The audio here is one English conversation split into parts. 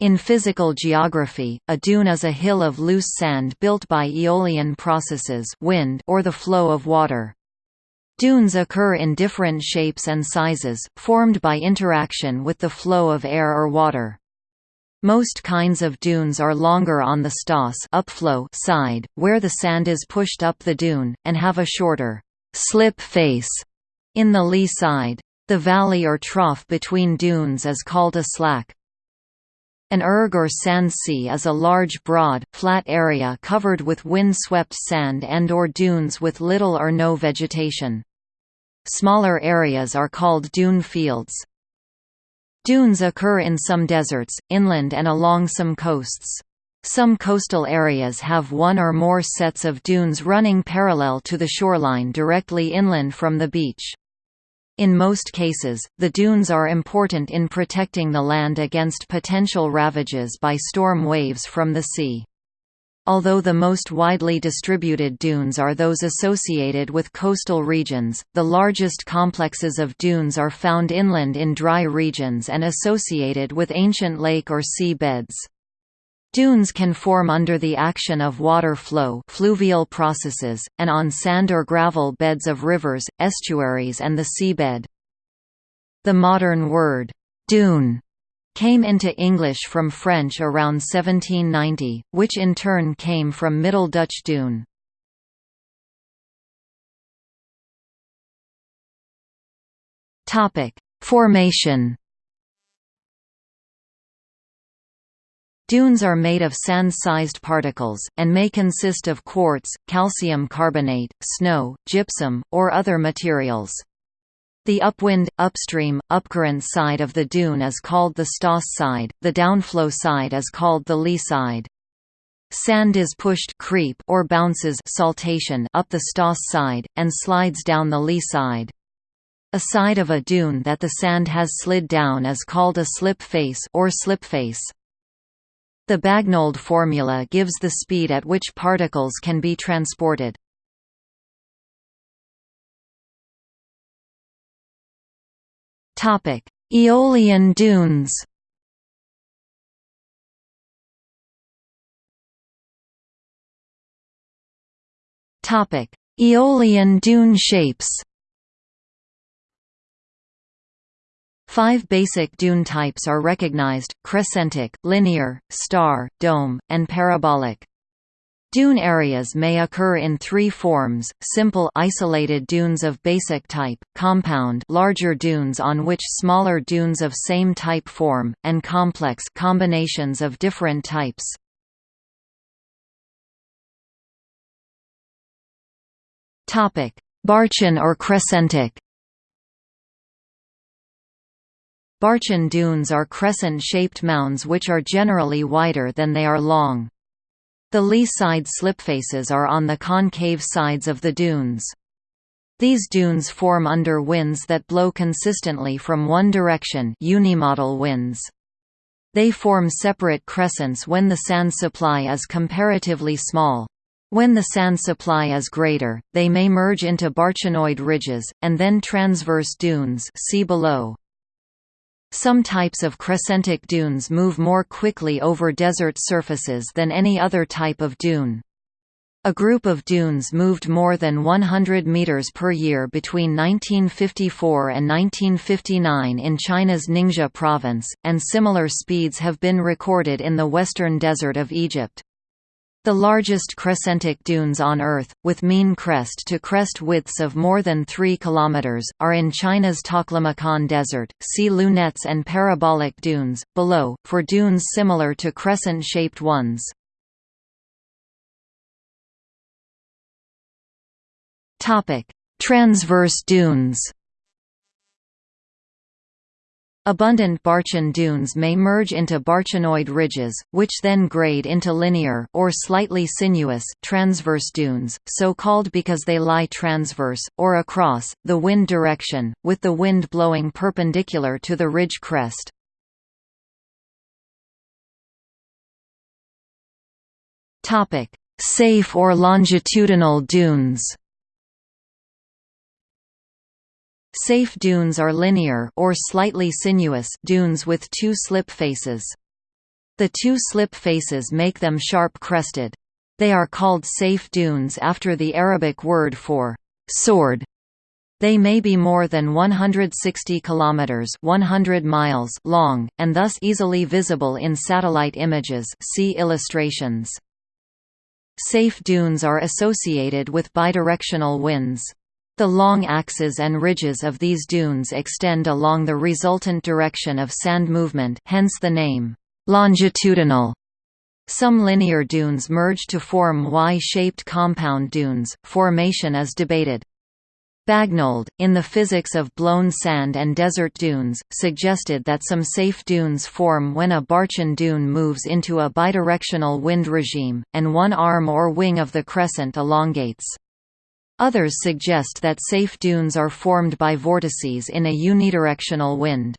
In physical geography, a dune is a hill of loose sand built by aeolian processes wind or the flow of water. Dunes occur in different shapes and sizes, formed by interaction with the flow of air or water. Most kinds of dunes are longer on the stoss upflow side, where the sand is pushed up the dune, and have a shorter slip face in the lee side. The valley or trough between dunes is called a slack. An erg or sand sea is a large broad, flat area covered with wind-swept sand and or dunes with little or no vegetation. Smaller areas are called dune fields. Dunes occur in some deserts, inland and along some coasts. Some coastal areas have one or more sets of dunes running parallel to the shoreline directly inland from the beach. In most cases, the dunes are important in protecting the land against potential ravages by storm waves from the sea. Although the most widely distributed dunes are those associated with coastal regions, the largest complexes of dunes are found inland in dry regions and associated with ancient lake or sea beds. Dunes can form under the action of water flow fluvial processes, and on sand or gravel beds of rivers, estuaries and the seabed. The modern word, «dune» came into English from French around 1790, which in turn came from Middle Dutch dune. Formation Dunes are made of sand-sized particles, and may consist of quartz, calcium carbonate, snow, gypsum, or other materials. The upwind, upstream, upcurrent side of the dune is called the stoss side, the downflow side is called the lee side. Sand is pushed creep or bounces saltation up the stoss side, and slides down the lee side. A side of a dune that the sand has slid down is called a slip face or slip face. The Bagnold formula gives the speed at which particles can be transported. Topic: Aeolian dunes. Topic: Aeolian dune shapes. Five basic dune types are recognized, crescentic, linear, star, dome, and parabolic. Dune areas may occur in three forms, simple isolated dunes of basic type, compound larger dunes on which smaller dunes of same type form, and complex combinations of different types. Barchan or crescentic Barchan dunes are crescent-shaped mounds which are generally wider than they are long. The lee side slipfaces are on the concave sides of the dunes. These dunes form under winds that blow consistently from one direction unimodal winds. They form separate crescents when the sand supply is comparatively small. When the sand supply is greater, they may merge into barchanoid ridges, and then transverse dunes see below. Some types of crescentic dunes move more quickly over desert surfaces than any other type of dune. A group of dunes moved more than 100 meters per year between 1954 and 1959 in China's Ningxia province, and similar speeds have been recorded in the western desert of Egypt. The largest crescentic dunes on Earth, with mean crest-to-crest widths of more than 3 km, are in China's Taklamakan Desert. See lunettes and parabolic dunes, below, for dunes similar to crescent-shaped ones. Transverse dunes Abundant Barchan dunes may merge into barchanoid ridges, which then grade into linear or slightly sinuous transverse dunes, so called because they lie transverse, or across, the wind direction, with the wind blowing perpendicular to the ridge crest. Seif or longitudinal dunes Seif dunes are linear or slightly sinuous dunes with two slip faces. The two slip faces make them sharp-crested. They are called seif dunes after the Arabic word for sword. They may be more than 160 kilometers (100 miles) long and thus easily visible in satellite images. See illustrations. Seif dunes are associated with bidirectional winds. The long axes and ridges of these dunes extend along the resultant direction of sand movement hence the name, longitudinal. Some linear dunes merge to form Y-shaped compound dunes, formation is debated. Bagnold, in The Physics of Blown Sand and Desert Dunes, suggested that some seif dunes form when a Barchan dune moves into a bidirectional wind regime, and one arm or wing of the crescent elongates. Others suggest that seif dunes are formed by vortices in a unidirectional wind.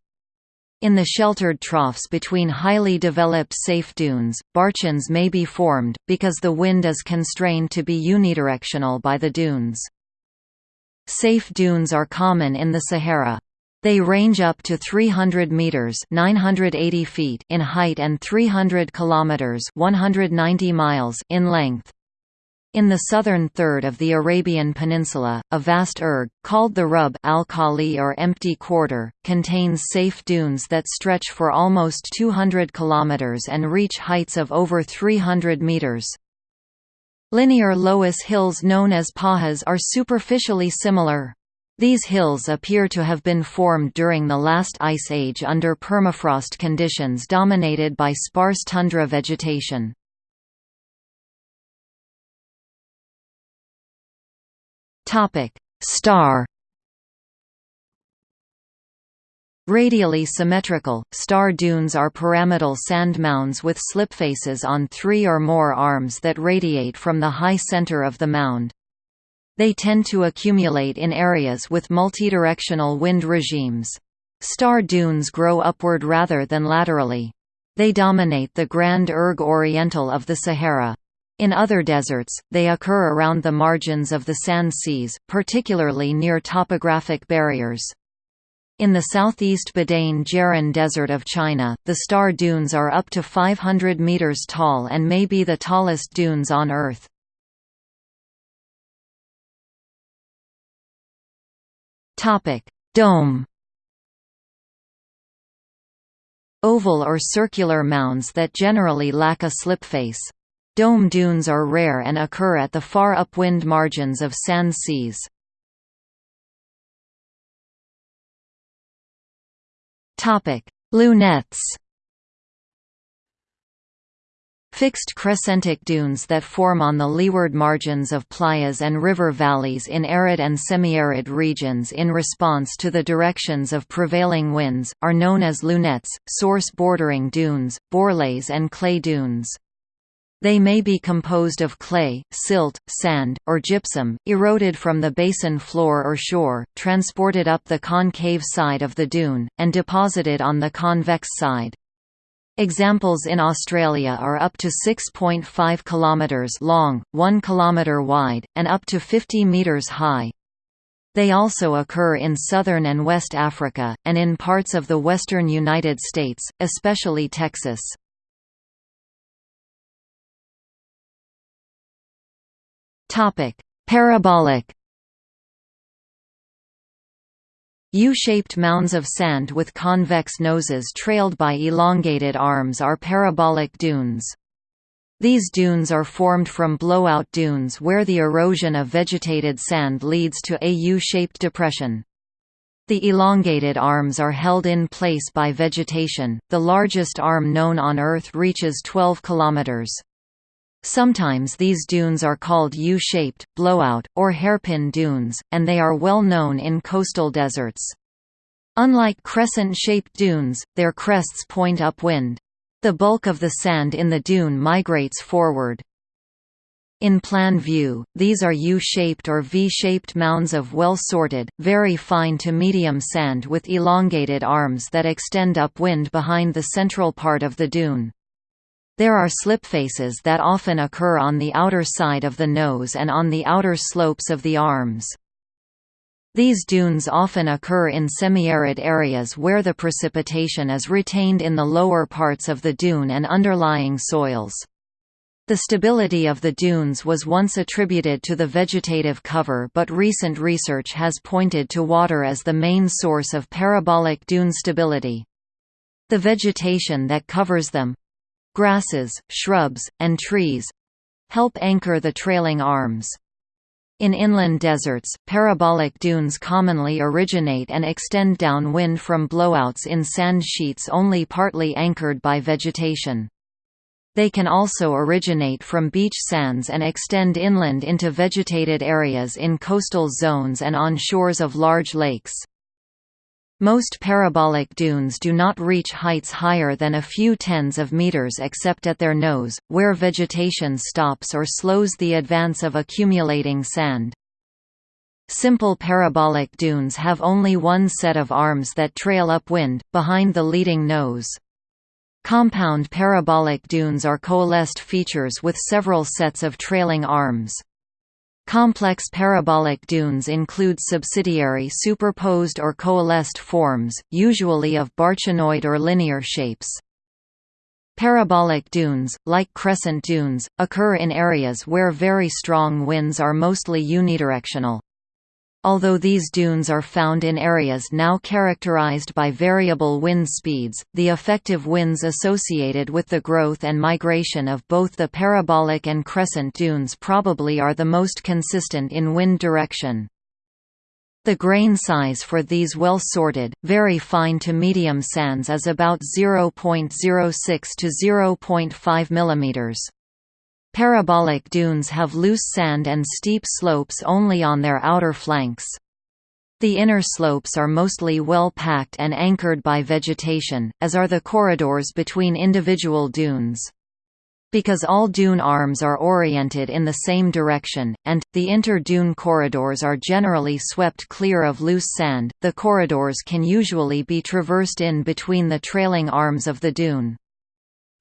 In the sheltered troughs between highly developed seif dunes, barchans may be formed, because the wind is constrained to be unidirectional by the dunes. Seif dunes are common in the Sahara. They range up to 300 meters (980 feet) in height and 300 kilometers (190 miles) in length. In the southern third of the Arabian Peninsula, a vast erg, called the Rub al-Khali or empty quarter, contains seif dunes that stretch for almost 200 kilometers and reach heights of over 300 meters. Linear loess hills known as pahas are superficially similar. These hills appear to have been formed during the last ice age under permafrost conditions dominated by sparse tundra vegetation. Topic: Star Radially symmetrical, star dunes are pyramidal sand mounds with slipfaces on three or more arms that radiate from the high center of the mound. They tend to accumulate in areas with multidirectional wind regimes. Star dunes grow upward rather than laterally. They dominate the Grand Erg Oriental of the Sahara. In other deserts, they occur around the margins of the sand seas, particularly near topographic barriers. In the southeast Badain Jaran Desert of China, the star dunes are up to 500 meters tall and may be the tallest dunes on Earth. Dome Oval or circular mounds that generally lack a slipface. Dome dunes are rare and occur at the far upwind margins of sand seas. Lunettes Fixed crescentic dunes that form on the leeward margins of playas and river valleys in arid and semi-arid regions in response to the directions of prevailing winds, are known as lunettes, source bordering dunes, bourrelets and clay dunes. They may be composed of clay, silt, sand, or gypsum, eroded from the basin floor or shore, transported up the concave side of the dune, and deposited on the convex side. Examples in Australia are up to 6.5 km long, 1 km wide, and up to 50 metres high. They also occur in southern and West Africa, and in parts of the western United States, especially Texas. Topic: Parabolic U-shaped mounds of sand with convex noses trailed by elongated arms are parabolic dunes. These dunes are formed from blowout dunes where the erosion of vegetated sand leads to a U-shaped depression. The elongated arms are held in place by vegetation. The largest arm known on Earth reaches 12 kilometers. Sometimes these dunes are called U-shaped, blowout, or hairpin dunes, and they are well known in coastal deserts. Unlike crescent-shaped dunes, their crests point upwind. The bulk of the sand in the dune migrates forward. In plan view, these are U-shaped or V-shaped mounds of well-sorted, very fine to medium sand with elongated arms that extend upwind behind the central part of the dune. There are slipfaces that often occur on the outer side of the nose and on the outer slopes of the arms. These dunes often occur in semi-arid areas where the precipitation is retained in the lower parts of the dune and underlying soils. The stability of the dunes was once attributed to the vegetative cover but recent research has pointed to water as the main source of parabolic dune stability. The vegetation that covers them—grasses, shrubs, and trees—help anchor the trailing arms. In inland deserts, parabolic dunes commonly originate and extend downwind from blowouts in sand sheets only partly anchored by vegetation. They can also originate from beach sands and extend inland into vegetated areas in coastal zones and on shores of large lakes. Most parabolic dunes do not reach heights higher than a few tens of meters except at their nose, where vegetation stops or slows the advance of accumulating sand. Simple parabolic dunes have only one set of arms that trail upwind, behind the leading nose. Compound parabolic dunes are coalesced features with several sets of trailing arms. Complex parabolic dunes include subsidiary superposed or coalesced forms, usually of barchanoid or linear shapes. Parabolic dunes, like crescent dunes, occur in areas where very strong winds are mostly unidirectional. Although these dunes are found in areas now characterized by variable wind speeds, the effective winds associated with the growth and migration of both the parabolic and crescent dunes probably are the most consistent in wind direction. The grain size for these well-sorted, very fine to medium sands is about 0.06 to 0.5 mm. Parabolic dunes have loose sand and steep slopes only on their outer flanks. The inner slopes are mostly well packed and anchored by vegetation, as are the corridors between individual dunes. Because all dune arms are oriented in the same direction, and, the inter-dune corridors are generally swept clear of loose sand, the corridors can usually be traversed in between the trailing arms of the dune.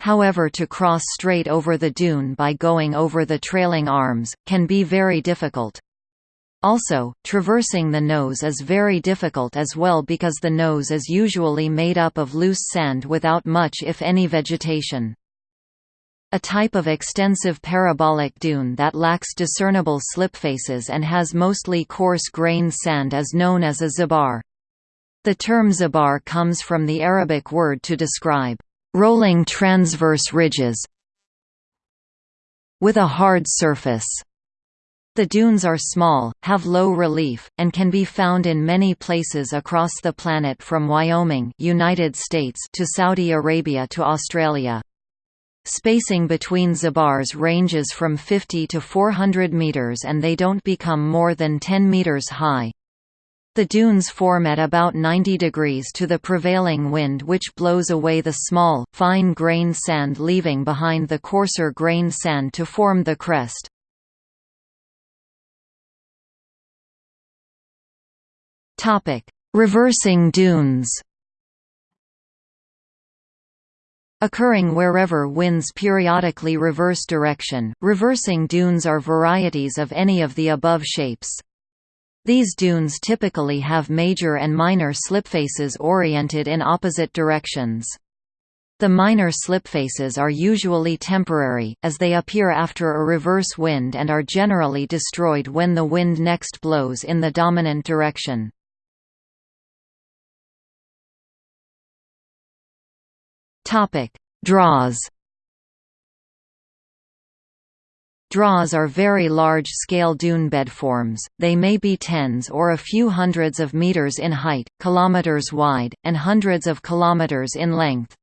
However to cross straight over the dune by going over the trailing arms, can be very difficult. Also, traversing the nose is very difficult as well because the nose is usually made up of loose sand without much if any vegetation. A type of extensive parabolic dune that lacks discernible slipfaces and has mostly coarse-grained sand is known as a zibar. The term zibar comes from the Arabic word to describe rolling transverse ridges with a hard surface. The dunes are small, have low relief, and can be found in many places across the planet from Wyoming United States to Saudi Arabia to Australia. Spacing between zibars ranges from 50 to 400 meters and they don't become more than 10 meters high. The dunes form at about 90 degrees to the prevailing wind which blows away the small, fine-grained sand leaving behind the coarser grained sand to form the crest. Reversing dunes Occurring wherever winds periodically reverse direction, reversing dunes are varieties of any of the above shapes. These dunes typically have major and minor slipfaces oriented in opposite directions. The minor slipfaces are usually temporary, as they appear after a reverse wind and are generally destroyed when the wind next blows in the dominant direction. Draas Draas are very large-scale dune bedforms, they may be tens or a few hundreds of meters in height, kilometers wide, and hundreds of kilometers in length.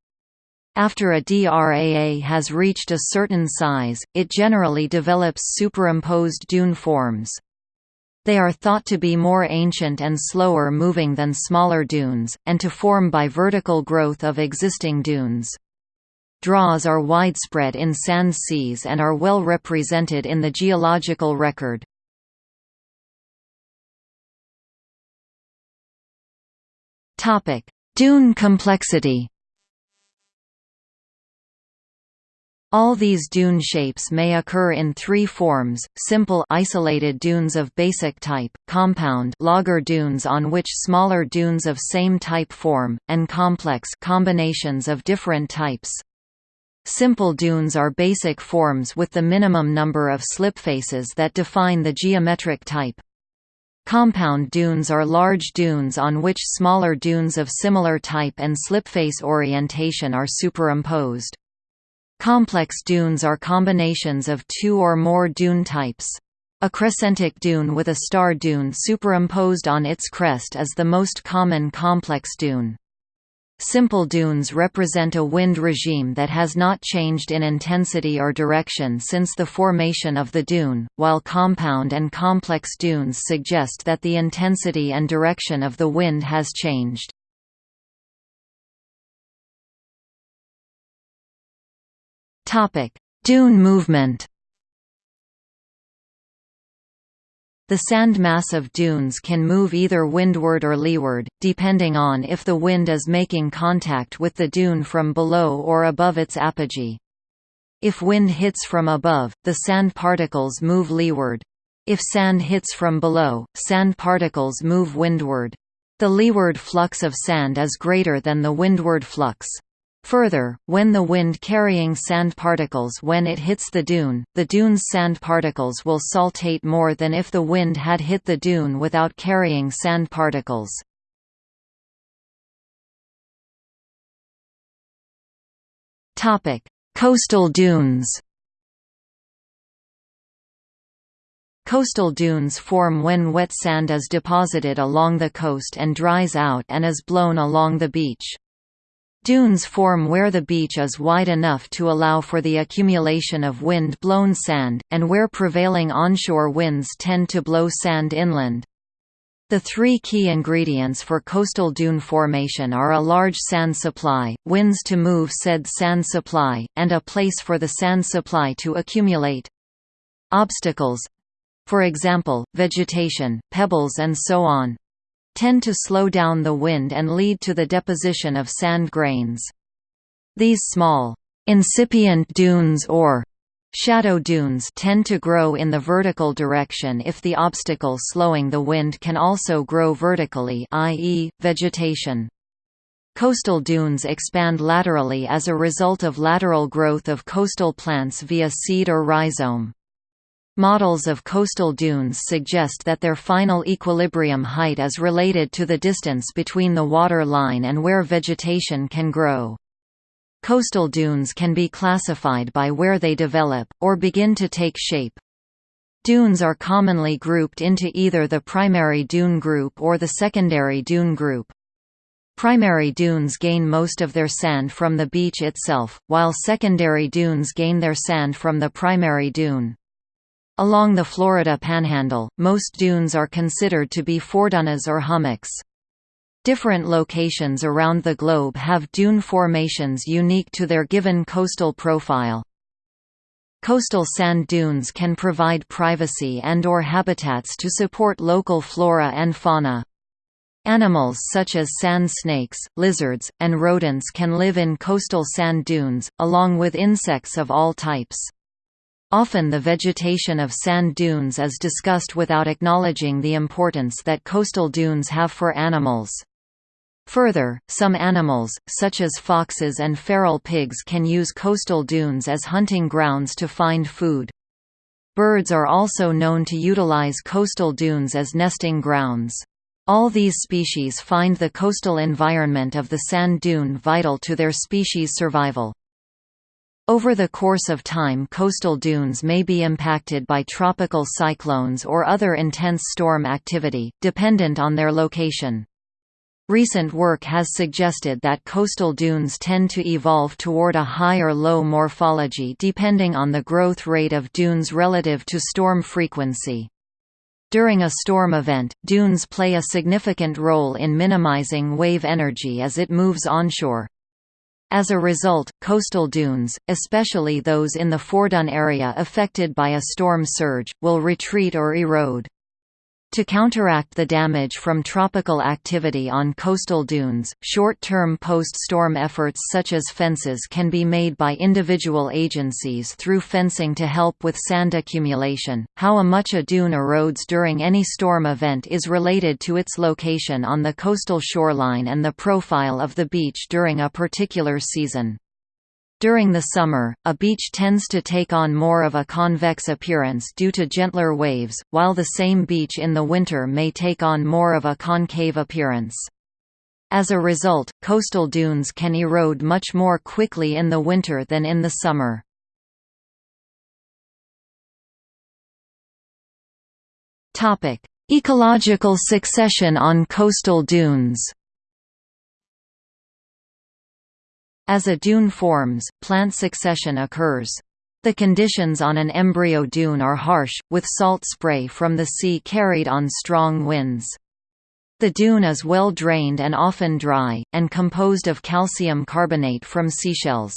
After a DRAA has reached a certain size, it generally develops superimposed dune forms. They are thought to be more ancient and slower moving than smaller dunes, and to form by vertical growth of existing dunes. Draas are widespread in sand seas and are well represented in the geological record. Dune complexity All these dune shapes may occur in three forms, simple isolated dunes of basic type, compound logger dunes on which smaller dunes of same type form, and complex combinations of different types. Simple dunes are basic forms with the minimum number of slipfaces that define the geometric type. Compound dunes are large dunes on which smaller dunes of similar type and slipface orientation are superimposed. Complex dunes are combinations of two or more dune types. A crescentic dune with a star dune superimposed on its crest is the most common complex dune. Simple dunes represent a wind regime that has not changed in intensity or direction since the formation of the dune, while compound and complex dunes suggest that the intensity and direction of the wind has changed. Dune movement. The sand mass of dunes can move either windward or leeward, depending on if the wind is making contact with the dune from below or above its apogee. If wind hits from above, the sand particles move leeward. If sand hits from below, sand particles move windward. The leeward flux of sand is greater than the windward flux. Further, when the wind carrying sand particles when it hits the dune, the dune's sand particles will saltate more than if the wind had hit the dune without carrying sand particles. Coastal dunes Coastal dunes form when wet sand is deposited along the coast and dries out and is blown along the beach. Dunes form where the beach is wide enough to allow for the accumulation of wind-blown sand, and where prevailing onshore winds tend to blow sand inland. The three key ingredients for coastal dune formation are a large sand supply, winds to move said sand supply, and a place for the sand supply to accumulate. Obstacles—for example, vegetation, pebbles and so on, tend to slow down the wind and lead to the deposition of sand grains. These small, incipient dunes or shadow dunes tend to grow in the vertical direction if the obstacle slowing the wind can also grow vertically i.e., vegetation. Coastal dunes expand laterally as a result of lateral growth of coastal plants via seed or rhizome. Models of coastal dunes suggest that their final equilibrium height is related to the distance between the water line and where vegetation can grow. Coastal dunes can be classified by where they develop, or begin to take shape. Dunes are commonly grouped into either the primary dune group or the secondary dune group. Primary dunes gain most of their sand from the beach itself, while secondary dunes gain their sand from the primary dune. Along the Florida Panhandle, most dunes are considered to be foredunes or hummocks. Different locations around the globe have dune formations unique to their given coastal profile. Coastal sand dunes can provide privacy and or habitats to support local flora and fauna. Animals such as sand snakes, lizards, and rodents can live in coastal sand dunes, along with insects of all types. Often the vegetation of sand dunes is discussed without acknowledging the importance that coastal dunes have for animals. Further, some animals, such as foxes and feral pigs can use coastal dunes as hunting grounds to find food. Birds are also known to utilize coastal dunes as nesting grounds. All these species find the coastal environment of the sand dune vital to their species survival. Over the course of time coastal dunes may be impacted by tropical cyclones or other intense storm activity, dependent on their location. Recent work has suggested that coastal dunes tend to evolve toward a high or low morphology depending on the growth rate of dunes relative to storm frequency. During a storm event, dunes play a significant role in minimizing wave energy as it moves onshore. As a result, coastal dunes, especially those in the Foredune area affected by a storm surge, will retreat or erode. To counteract the damage from tropical activity on coastal dunes, short-term post-storm efforts such as fences can be made by individual agencies through fencing to help with sand accumulation. How much a dune erodes during any storm event is related to its location on the coastal shoreline and the profile of the beach during a particular season. During the summer, a beach tends to take on more of a convex appearance due to gentler waves, while the same beach in the winter may take on more of a concave appearance. As a result, coastal dunes can erode much more quickly in the winter than in the summer. Ecological succession on coastal dunes As a dune forms, plant succession occurs. The conditions on an embryo dune are harsh, with salt spray from the sea carried on strong winds. The dune is well drained and often dry, and composed of calcium carbonate from seashells.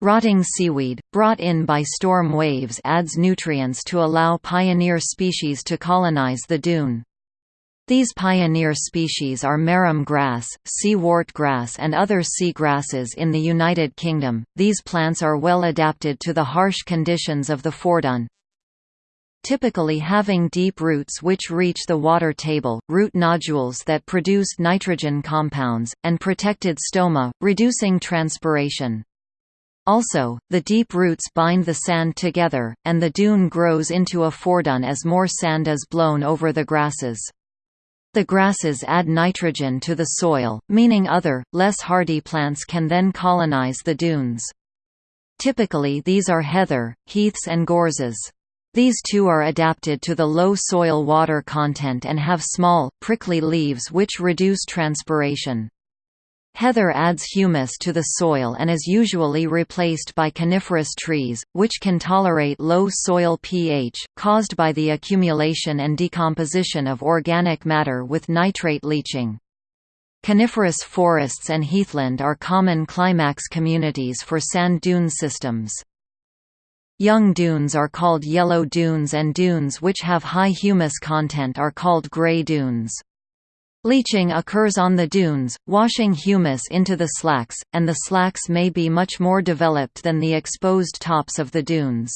Rotting seaweed, brought in by storm waves adds nutrients to allow pioneer species to colonize the dune. These pioneer species are marram grass, sea-wort grass and other sea grasses in the United Kingdom. These plants are well adapted to the harsh conditions of the Foredune. Typically having deep roots which reach the water table, root nodules that produce nitrogen compounds, and protected stoma, reducing transpiration. Also, the deep roots bind the sand together, and the dune grows into a foredune as more sand is blown over the grasses. The grasses add nitrogen to the soil, meaning other, less hardy plants can then colonize the dunes. Typically these are heather, heaths and gorses. These too are adapted to the low soil water content and have small, prickly leaves which reduce transpiration. Heather adds humus to the soil and is usually replaced by coniferous trees, which can tolerate low soil pH, caused by the accumulation and decomposition of organic matter with nitrate leaching. Coniferous forests and heathland are common climax communities for sand dune systems. Young dunes are called yellow dunes and dunes which have high humus content are called gray dunes. Leaching occurs on the dunes, washing humus into the slacks, and the slacks may be much more developed than the exposed tops of the dunes.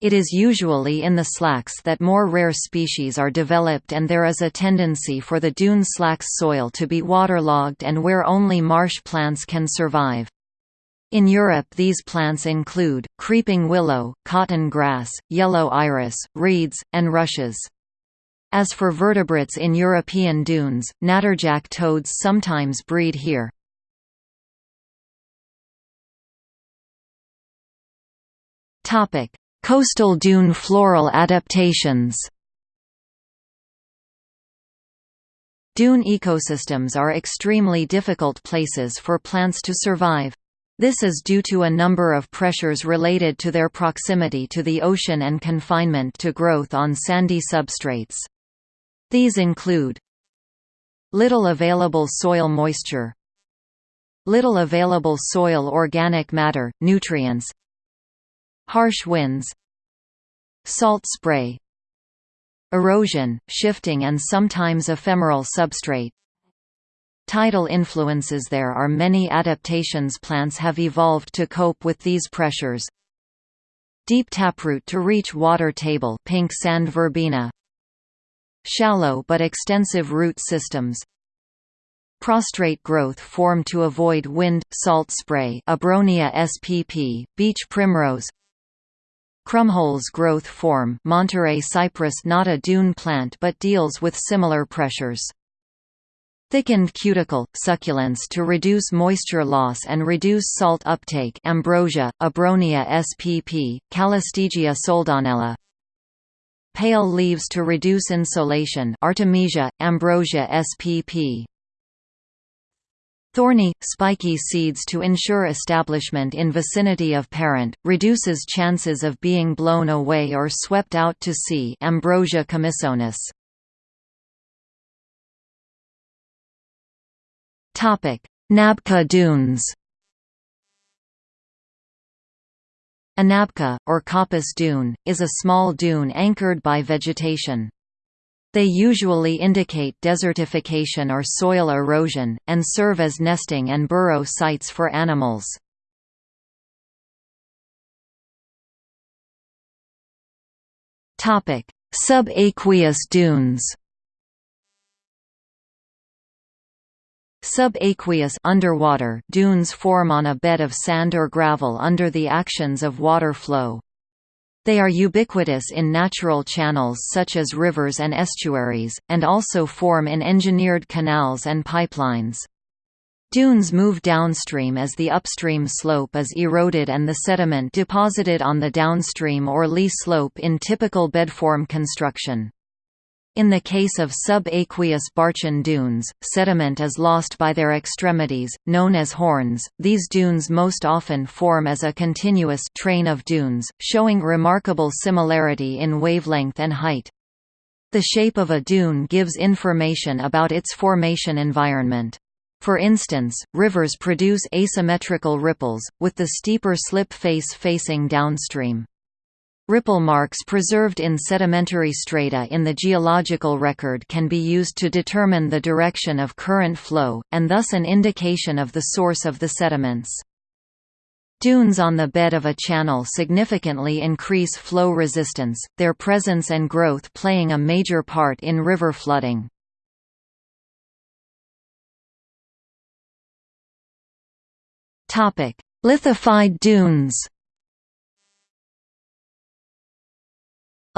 It is usually in the slacks that more rare species are developed and there is a tendency for the dune slax soil to be waterlogged and where only marsh plants can survive. In Europe these plants include, creeping willow, cotton grass, yellow iris, reeds, and rushes. As for vertebrates in European dunes, natterjack toads sometimes breed here. Coastal dune floral adaptations Dune ecosystems are extremely difficult places for plants to survive. This is due to a number of pressures related to their proximity to the ocean and confinement to growth on sandy substrates. These include Little available soil moisture Little available soil organic matter, nutrients Harsh winds Salt spray Erosion, shifting and sometimes ephemeral substrate. Tidal influences There are many adaptations plants have evolved to cope with these pressures. Deep taproot to reach water table pink sand verbena Shallow but extensive root systems. Prostrate growth form to avoid wind, salt spray Abronia spp, beach primrose. Krummholz growth form Monterey cypress not a dune plant but deals with similar pressures. Thickened cuticle, succulents to reduce moisture loss and reduce salt uptake Ambrosia, Abronia spp, Calystegia soldanella Pale leaves to reduce insolation Artemisia, Ambrosia spp. Thorny, spiky seeds to ensure establishment in vicinity of parent, reduces chances of being blown away or swept out to sea Ambrosia chamissonis. Nabkha dunes A nabkha, or coppice dune, is a small dune anchored by vegetation. They usually indicate desertification or soil erosion, and serve as nesting and burrow sites for animals. Subaqueous dunes Subaqueous underwater dunes form on a bed of sand or gravel under the actions of water flow. They are ubiquitous in natural channels such as rivers and estuaries, and also form in engineered canals and pipelines. Dunes move downstream as the upstream slope is eroded and the sediment deposited on the downstream or lee slope in typical bedform construction. In the case of subaqueous Barchan dunes, sediment is lost by their extremities, known as horns. These dunes most often form as a continuous train of dunes, showing remarkable similarity in wavelength and height. The shape of a dune gives information about its formation environment. For instance, rivers produce asymmetrical ripples, with the steeper slip face facing downstream. Ripple marks preserved in sedimentary strata in the geological record can be used to determine the direction of current flow, and thus an indication of the source of the sediments. Dunes on the bed of a channel significantly increase flow resistance, their presence and growth playing a major part in river flooding. Lithified dunes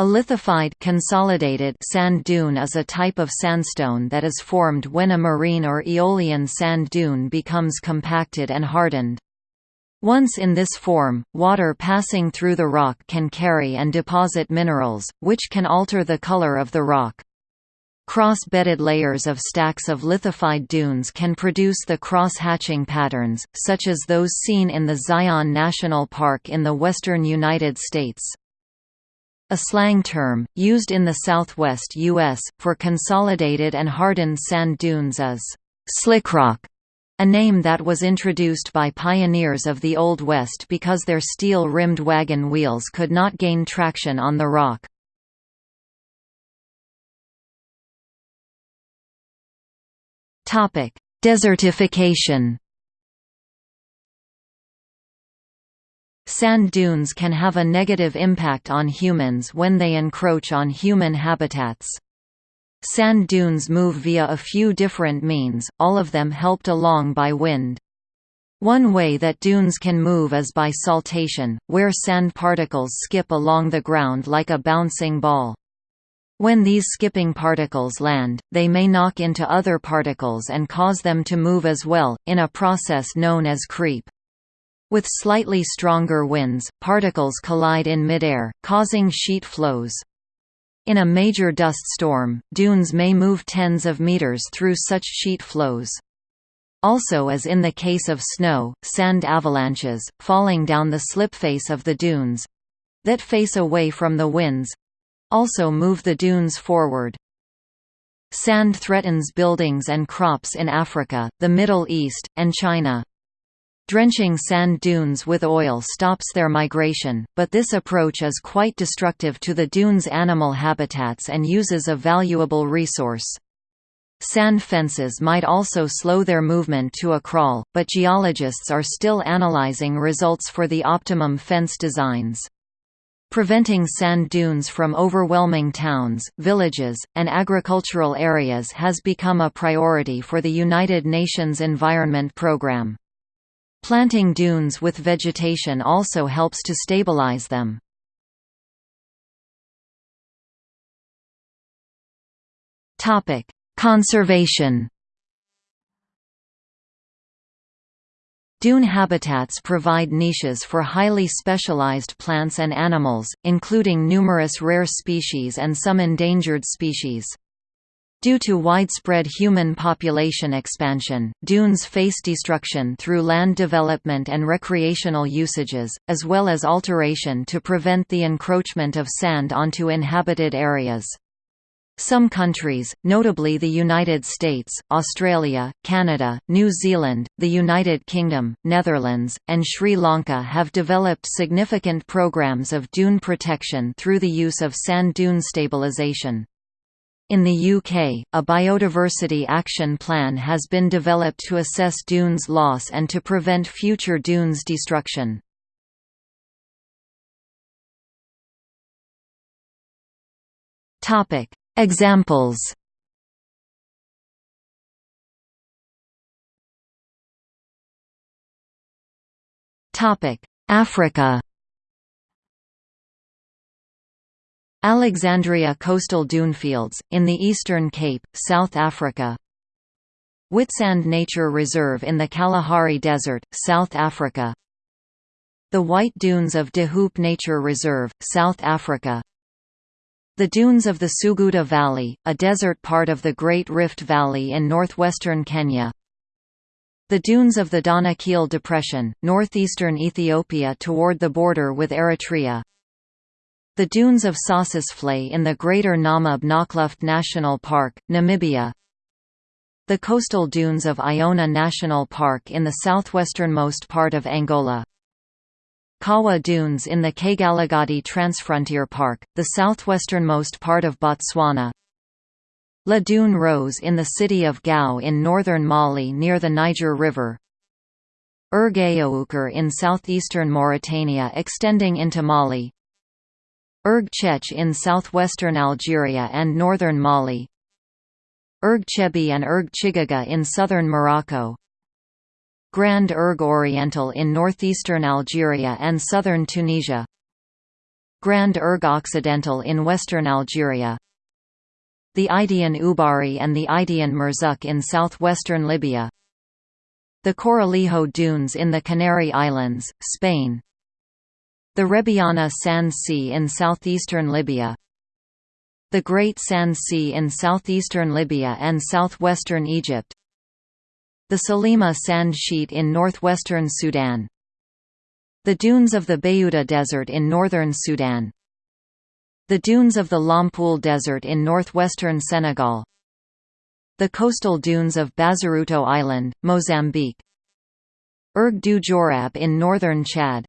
A lithified consolidated sand dune is a type of sandstone that is formed when a marine or aeolian sand dune becomes compacted and hardened. Once in this form, water passing through the rock can carry and deposit minerals, which can alter the color of the rock. Cross-bedded layers of stacks of lithified dunes can produce the cross-hatching patterns, such as those seen in the Zion National Park in the western United States. A slang term, used in the southwest U.S., for consolidated and hardened sand dunes is «slickrock», a name that was introduced by pioneers of the Old West because their steel-rimmed wagon wheels could not gain traction on the rock. Desertification Sand dunes can have a negative impact on humans when they encroach on human habitats. Sand dunes move via a few different means, all of them helped along by wind. One way that dunes can move is by saltation, where sand particles skip along the ground like a bouncing ball. When these skipping particles land, they may knock into other particles and cause them to move as well, in a process known as creep. With slightly stronger winds, particles collide in midair, causing sheet flows. In a major dust storm, dunes may move tens of meters through such sheet flows. Also as in the case of snow, sand avalanches, falling down the slip face of the dunes—that face away from the winds—also move the dunes forward. Sand threatens buildings and crops in Africa, the Middle East, and China. Drenching sand dunes with oil stops their migration, but this approach is quite destructive to the dunes' animal habitats and uses a valuable resource. Sand fences might also slow their movement to a crawl, but geologists are still analyzing results for the optimum fence designs. Preventing sand dunes from overwhelming towns, villages, and agricultural areas has become a priority for the United Nations Environment Programme. Planting dunes with vegetation also helps to stabilize them. Topic: Conservation Dune habitats provide niches for highly specialized plants and animals, including numerous rare species and some endangered species. Due to widespread human population expansion, dunes face destruction through land development and recreational usages, as well as alteration to prevent the encroachment of sand onto inhabited areas. Some countries, notably the United States, Australia, Canada, New Zealand, the United Kingdom, Netherlands, and Sri Lanka have developed significant programs of dune protection through the use of sand dune stabilization. In the UK, a biodiversity action plan has been developed to assess dunes loss and to prevent future dunes destruction. Examples Africa Alexandria coastal dunefields, in the Eastern Cape, South Africa. Witsand Nature Reserve in the Kalahari Desert, South Africa. The White Dunes of De Hoop Nature Reserve, South Africa. The Dunes of the Suguta Valley, a desert part of the Great Rift Valley in northwestern Kenya. The dunes of the Danakil Depression, northeastern Ethiopia toward the border with Eritrea the dunes of Sossusvlei in the Greater Namib Naukluft National Park, Namibia. The coastal dunes of Iona National Park in the southwesternmost part of Angola. Kawa Dunes in the Kgalagadi Transfrontier Park, the southwesternmost part of Botswana. La Dune Rose in the city of Gao in northern Mali near the Niger River. Erg Aoukar in southeastern Mauritania extending into Mali Erg Chech in southwestern Algeria and northern Mali. Erg Chebbi and Erg Chigaga in southern Morocco. Grand Erg Oriental in northeastern Algeria and southern Tunisia. Grand Erg Occidental in western Algeria. The Idehan Ubari and the Idehan Murzuk in southwestern Libya. The Corralejo Dunes in the Canary Islands, Spain the Rebiana Sand Sea in southeastern Libya. The Great Sand Sea in southeastern Libya and southwestern Egypt. The Selima Sand Sheet in northwestern Sudan. The dunes of the Bayuda Desert in northern Sudan. The dunes of the Lompoul Desert in northwestern Senegal. The coastal dunes of Bazaruto Island, Mozambique. Erg du Djourab in northern Chad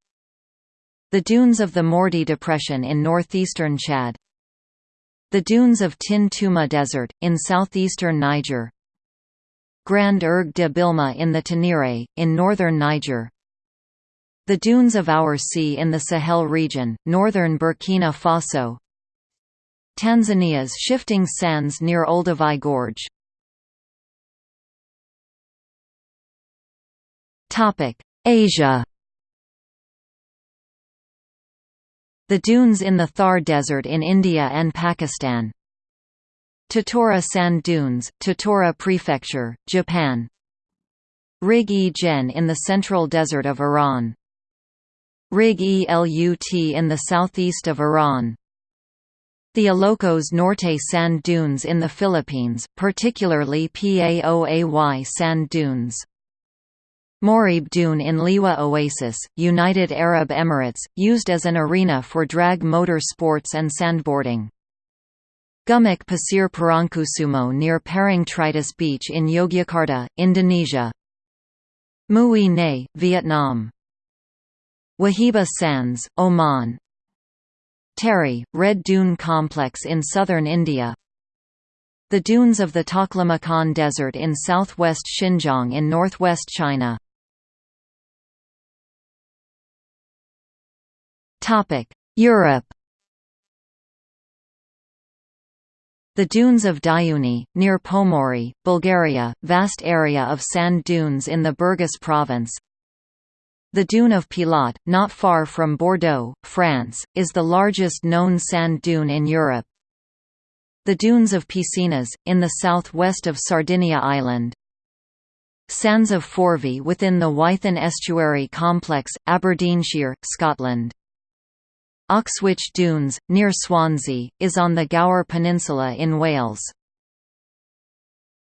the dunes of the Mourdi Depression in northeastern Chad The dunes of Tin Toumma Desert, in southeastern Niger Grand Erg de Bilma in the Tenere, in northern Niger The dunes of Oursi in the Sahel region, northern Burkina Faso Tanzania's shifting sands near Olduvai Gorge. Asia The dunes in the Thar Desert in India and Pakistan. Tottori Sand Dunes, Tottori Prefecture, Japan. Rig-e-Jen in the central desert of Iran. Rig-e-Lut in the southeast of Iran. The Ilocos Norte sand dunes in the Philippines, particularly Paoay sand dunes. Moreeb Dune in Liwa Oasis, United Arab Emirates, used as an arena for drag motor sports and sandboarding. Gumuk Pasir Parangkusumo near Parangtritis Beach in Yogyakarta, Indonesia. Mui Ne, Vietnam. Wahiba Sands, Oman. Teri, Red Dune Complex in southern India. The dunes of the Taklamakan Desert in southwest Xinjiang in northwest China. Europe The dunes of Diuni, near Pomorie, Bulgaria, vast area of sand dunes in the Burgas province. The dune of Pilat, not far from Bordeaux, France, is the largest known sand dune in Europe. The dunes of Piscinas, in the south-west of Sardinia Island. Sands of Forvie within the Ythan Estuary Complex, Aberdeenshire, Scotland. Oxwich Dunes, near Swansea, is on the Gower Peninsula in Wales.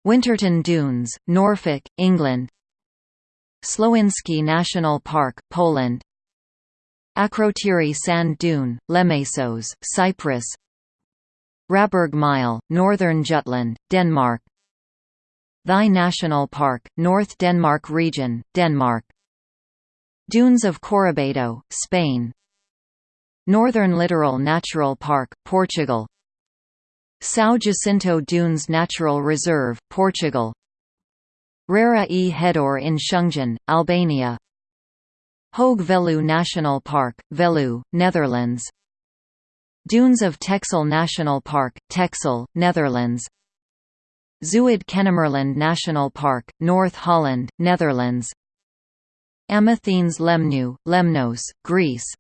Winterton Dunes, Norfolk, England. Słowiński National Park, Poland. Akrotiri Sand Dune, Lemesos, Cyprus. Råbjerg Mile, Northern Jutland, Denmark. Thy National Park, North Denmark Region, Denmark. Dunes of Corrubedo, Spain Northern Littoral Natural Park, Portugal. São Jacinto Dunes Natural Reserve, Portugal. Rara e Hedor in Shëngjin, Albania. Hoge Veluwe National Park, Veluwe, Netherlands. Dunes of Texel National Park, Texel, Netherlands. Zuid-Kennemerland National Park, North Holland, Netherlands. Amathenes Lemnu, Lemnos, Greece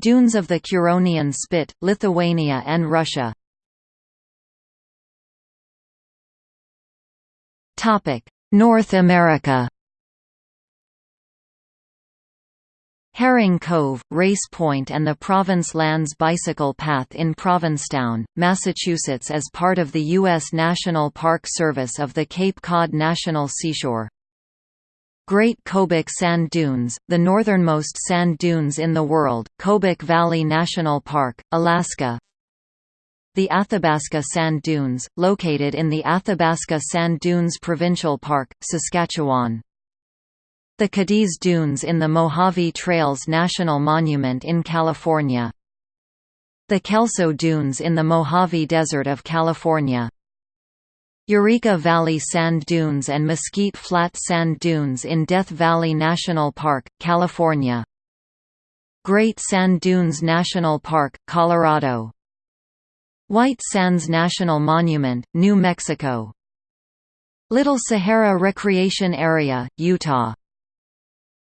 Dunes of the Curonian Spit, Lithuania and Russia North America Herring Cove, Race Point and the Province Lands Bicycle Path in Provincetown, Massachusetts as part of the U.S. National Park Service of the Cape Cod National Seashore. Great Kobuk Sand Dunes, the northernmost sand dunes in the world, Kobuk Valley National Park, Alaska The Athabasca Sand Dunes, located in the Athabasca Sand Dunes Provincial Park, Saskatchewan the Cadiz Dunes in the Mojave Trails National Monument in California. The Kelso Dunes in the Mojave Desert of California. Eureka Valley Sand Dunes and Mesquite Flat Sand Dunes in Death Valley National Park, California. Great Sand Dunes National Park, Colorado. White Sands National Monument, New Mexico. Little Sahara Recreation Area, Utah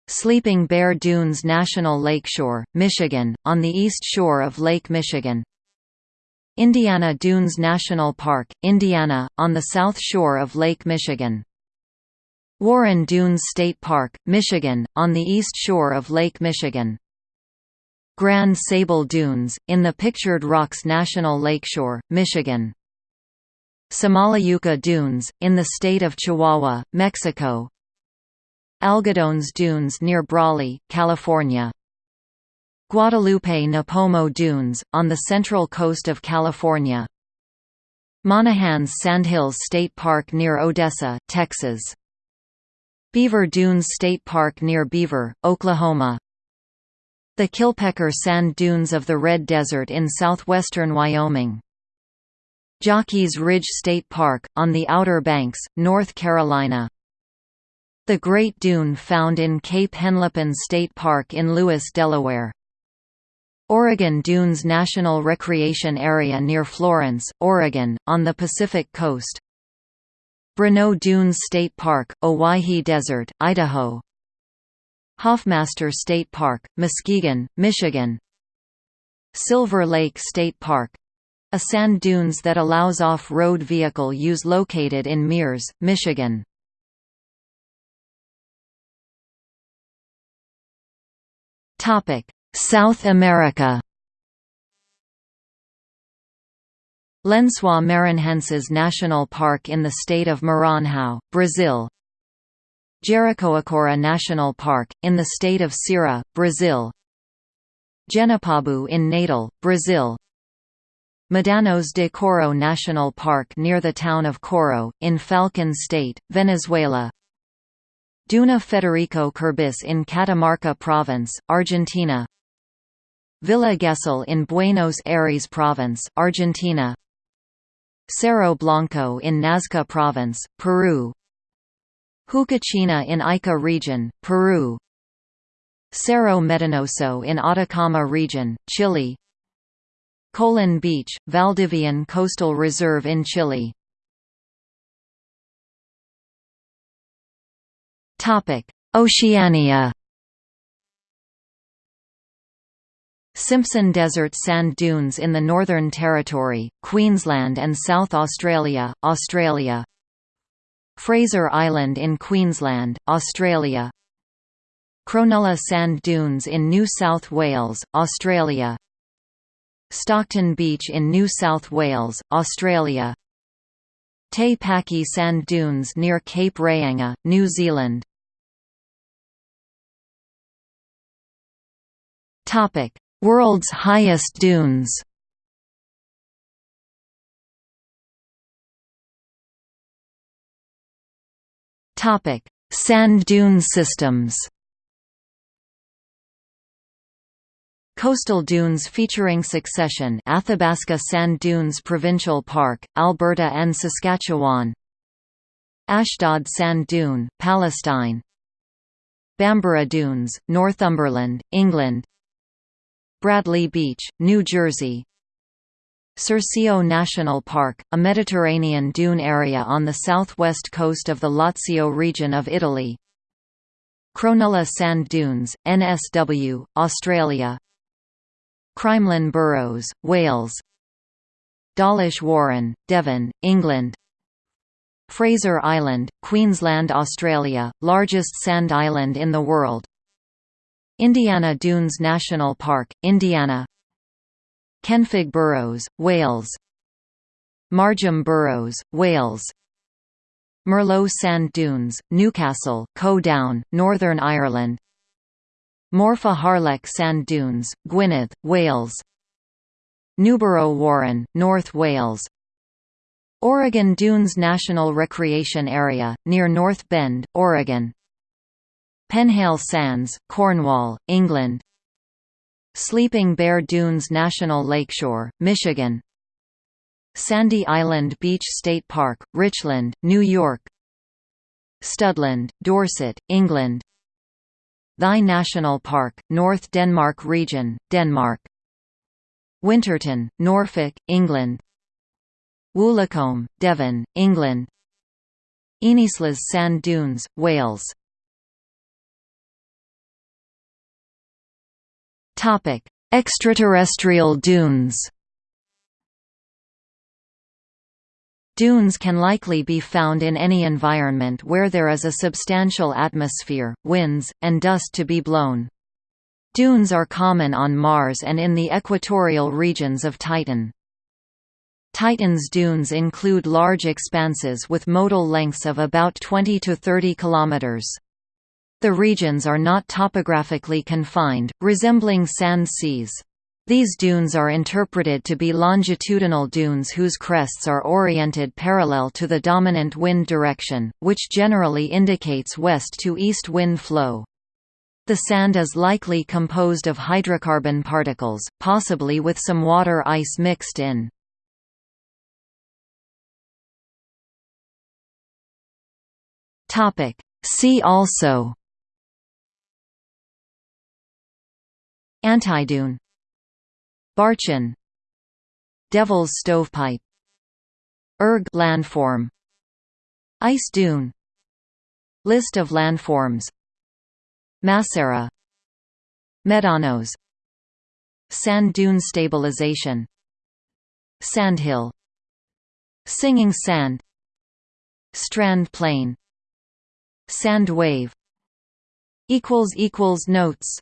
Sleeping Bear Dunes National Lakeshore, Michigan, on the east shore of Lake Michigan. Indiana Dunes National Park, Indiana, on the south shore of Lake Michigan. Warren Dunes State Park, Michigan, on the east shore of Lake Michigan. Grand Sable Dunes, in the Pictured Rocks National Lakeshore, Michigan. Samalayuca Dunes, in the state of Chihuahua, Mexico, Algodones Dunes near Brawley, California. Guadalupe Nipomo Dunes, on the central coast of California. Monahans Sandhills State Park near Odessa, Texas. Beaver Dunes State Park near Beaver, Oklahoma. The Killpecker Sand Dunes of the Red Desert in southwestern Wyoming. Jockeys Ridge State Park, on the Outer Banks, North Carolina. The Great Dune found in Cape Henlopen State Park in Lewes, Delaware. Oregon Dunes National Recreation Area near Florence, Oregon, on the Pacific Coast. Bruneau Dunes State Park, Owyhee Desert, Idaho. Hoffmaster State Park, Muskegon, Michigan. Silver Lake State Park—a sand dunes that allows off-road vehicle use located in Mears, Michigan. South America. Lençóis Maranhenses National Park in the state of Maranhão, Brazil. Jericoacoara National Park, in the state of Ceará, Brazil. Genipabu in Natal, Brazil. Medanos de Coro National Park near the town of Coro, in Falcón State, Venezuela. Duna Federico Kirbus in Catamarca Province, Argentina Villa Gesell in Buenos Aires Province, Argentina. Cerro Blanco in Nazca Province, Peru. Huacachina in Ica Region, Peru. Cerro Medanoso in Atacama Region, Chile. Colón Beach, Valdivian Coastal Reserve in Chile. Oceania Simpson Desert sand dunes in the Northern Territory, Queensland and South Australia, Australia. Fraser Island in Queensland, Australia. Cronulla sand dunes in New South Wales, Australia. Stockton Beach in New South Wales, Australia. Te Paki sand dunes near Cape Reinga, New Zealand World's highest dunes. Topic: Sand dune systems. Coastal dunes featuring succession Athabasca Sand Dunes Provincial Park, Alberta and Saskatchewan. Ashdod Sand Dune, Palestine. Bamburgh Dunes, Northumberland, England Bradley Beach, New Jersey. Circeo National Park, a Mediterranean dune area on the southwest coast of the Lazio region of Italy. Cronulla Sand Dunes, NSW, Australia. Crymlyn Burrows, Wales. Dawlish Warren, Devon, England. Fraser Island, Queensland Australia, largest sand island in the world Indiana Dunes National Park, Indiana. Kenfig Burrows, Wales. Margam Burrows, Wales. Murlough Sand Dunes, Newcastle, Co Down, Northern Ireland. Morfa Harlech Sand Dunes, Gwynedd, Wales. Newborough Warren, North Wales. Oregon Dunes National Recreation Area, near North Bend, Oregon Penhale Sands, Cornwall, England. Sleeping Bear Dunes National Lakeshore, Michigan. Sandy Island Beach State Park, Richland, New York. Studland, Dorset, England. Thy National Park, North Denmark Region, Denmark. Winterton, Norfolk, England. Woolacombe, Devon, England. Ynyslas Sand Dunes, Wales Extraterrestrial dunes Dunes can likely be found in any environment where there is a substantial atmosphere, winds, and dust to be blown. Dunes are common on Mars and in the equatorial regions of Titan. Titan's dunes include large expanses with modal lengths of about 20 to 30 kilometers. The regions are not topographically confined, resembling sand seas. These dunes are interpreted to be longitudinal dunes whose crests are oriented parallel to the dominant wind direction, which generally indicates west to east wind flow. The sand is likely composed of hydrocarbon particles, possibly with some water ice mixed in. See also Antidune. Barchan Devil's Stovepipe. Erg landform. Ice dune. List of landforms. Massera. Médanos Sand dune stabilization. Sandhill. Singing sand. Strand plain. Sand wave. Notes